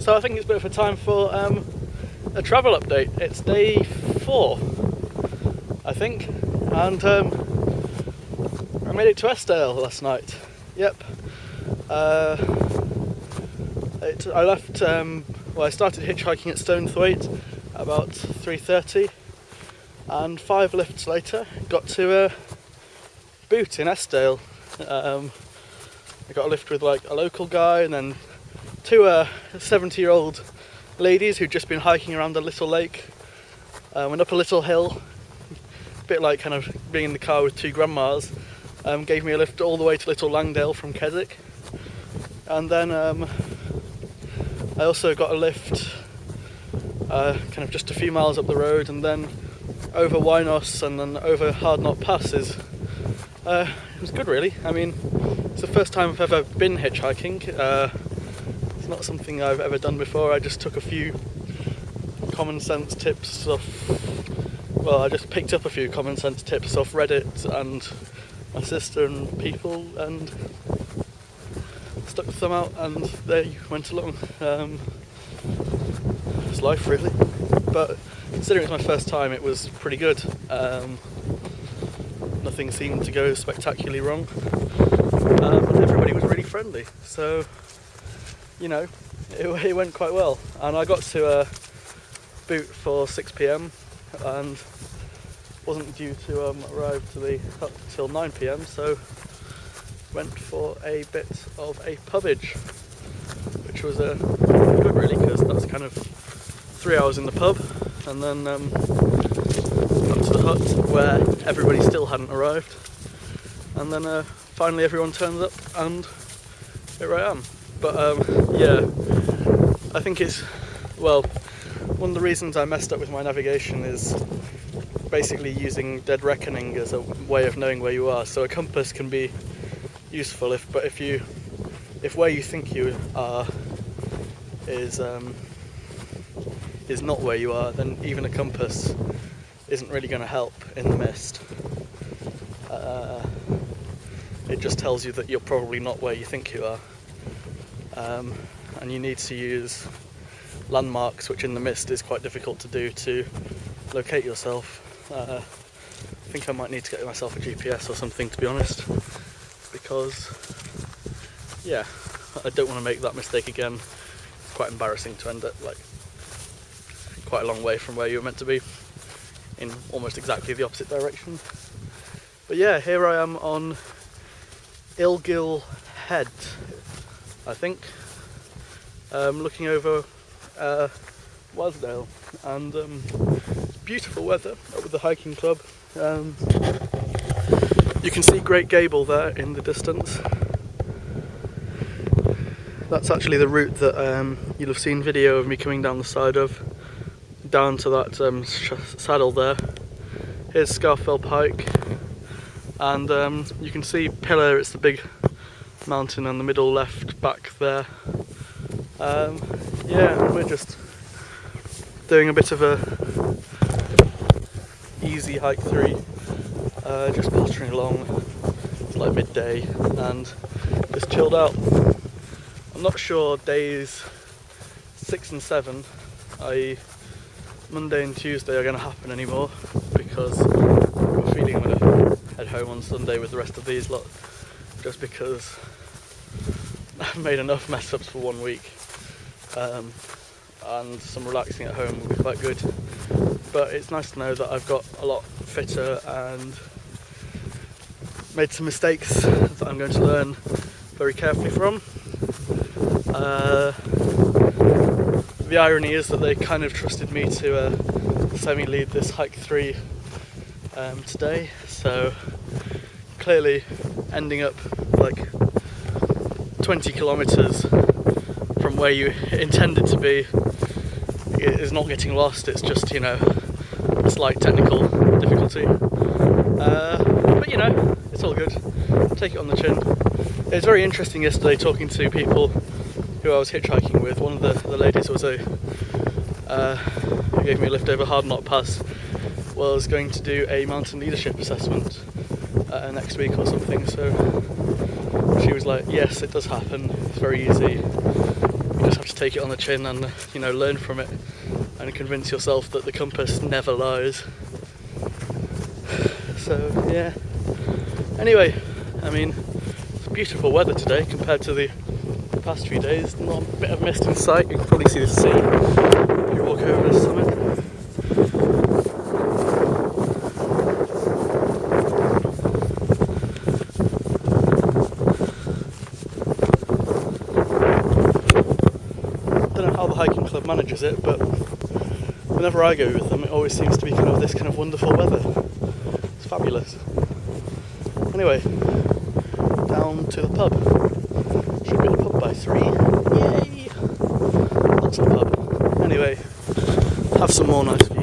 So I think it's a bit of a time for um, a travel update. It's day four, I think, and um, I made it to Eskdale last night. Yep. Uh, it, I left. Um, well, I started hitchhiking at Stonethwaite about 3:30, and five lifts later, got to a boot in Eskdale. Um, I got a lift with like a local guy, and then two uh, 70 year old ladies who'd just been hiking around a little lake. Uh, went up a little hill, a bit like kind of being in the car with two grandmas. Um, gave me a lift all the way to Little Langdale from Keswick. And then um, I also got a lift uh, kind of just a few miles up the road and then over Wrynose and then over Hardknott Passes. Uh, it was good really. I mean, it's the first time I've ever been hitchhiking. Uh, not something I've ever done before. I just took a few common sense tips off. Well, I just picked up a few common sense tips off Reddit and my sister and people and stuck them out and they went along. Um, it's life really. But considering it's my first time, it was pretty good. Um, nothing seemed to go spectacularly wrong. Um, everybody was really friendly. So you know, it, it went quite well. And I got to uh, boot for 6 pm and wasn't due to um, arrive to the hut till 9 pm, so went for a bit of a pubage, which was uh, good really because that's kind of three hours in the pub, and then um, got to the hut where everybody still hadn't arrived, and then uh, finally everyone turns up, and here I am. But um, yeah, I think it's, well, one of the reasons I messed up with my navigation is basically using dead reckoning as a way of knowing where you are. So a compass can be useful if, but if you, if where you think you are is um, is not where you are, then even a compass isn't really going to help in the mist. Uh, it just tells you that you're probably not where you think you are um, and you need to use landmarks which in the mist is quite difficult to do to locate yourself. Uh, I think I might need to get myself a GPS or something to be honest because yeah I don't want to make that mistake again. It's quite embarrassing to end up like quite a long way from where you were meant to be in almost exactly the opposite direction. But yeah, here I am on Illgill Head I think, um, looking over uh, Wasdale and um, beautiful weather with the hiking club. Um, you can see Great Gable there in the distance. That's actually the route that um, you'll have seen video of me coming down the side of, down to that um, saddle there. Here's Scafell Pike, and um, you can see Pillar, it's the big mountain on the middle left back there. Um, yeah, we're just doing a bit of a easy hike three, uh, just pottering along. It's like midday and just chilled out. I'm not sure days six and seven, i.e. Monday and Tuesday are going to happen anymore because a feeling I'm going to head home on Sunday with the rest of these lot just because I've made enough mess ups for one week um, and some relaxing at home will be quite good. But it's nice to know that I've got a lot fitter and made some mistakes that I'm going to learn very carefully from. Uh, the irony is that they kind of trusted me to uh, semi-lead this hike 3 um, today. So clearly ending up like 20 kilometers from where you intended to be. Is not getting lost it's just you know a slight technical difficulty. Uh, but you know it's all good. Take it on the chin. It was very interesting yesterday talking to people who I was hitchhiking with. One of the, the ladies was a uh, who gave me a lift over Hardknott Pass was going to do a mountain leadership assessment uh, next week or something. So she was like, yes, it does happen. It's very easy. You just have to take it on the chin and uh, you know learn from it and convince yourself that the compass never lies. So yeah. Anyway, I mean, it's beautiful weather today compared to the past few days. Not a bit of mist in sight. You can probably see the sea if you walk over the summit. don't know how the hiking club manages it, but whenever I go with them, it always seems to be kind of this kind of wonderful weather. It's fabulous. Anyway, down to the pub. Should be at the pub by three. Yay! That's the pub. Anyway, have some more nice views.